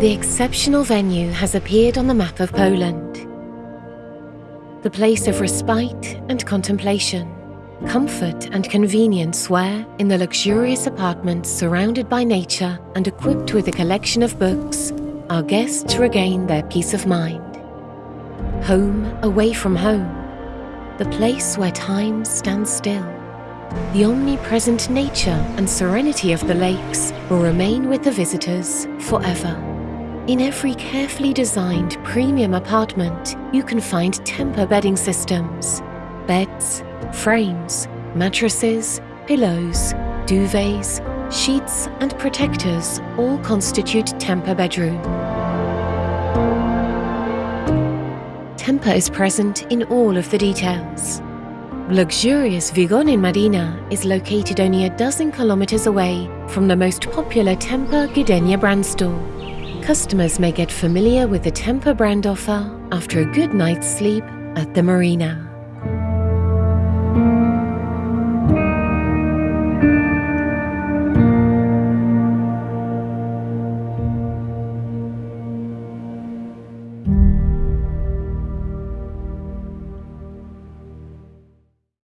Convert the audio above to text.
The exceptional venue has appeared on the map of Poland. The place of respite and contemplation, comfort and convenience where, in the luxurious apartments surrounded by nature and equipped with a collection of books, our guests regain their peace of mind. Home away from home, the place where time stands still. The omnipresent nature and serenity of the lakes will remain with the visitors forever. In every carefully designed premium apartment, you can find Tempur bedding systems, beds, frames, mattresses, pillows, duvets, sheets and protectors all constitute Tempur bedroom. Tempur is present in all of the details. Luxurious Vigon in Marina is located only a dozen kilometers away from the most popular Tempur Gdynia brand store. Customers may get familiar with the Tempur brand offer after a good night's sleep at the marina.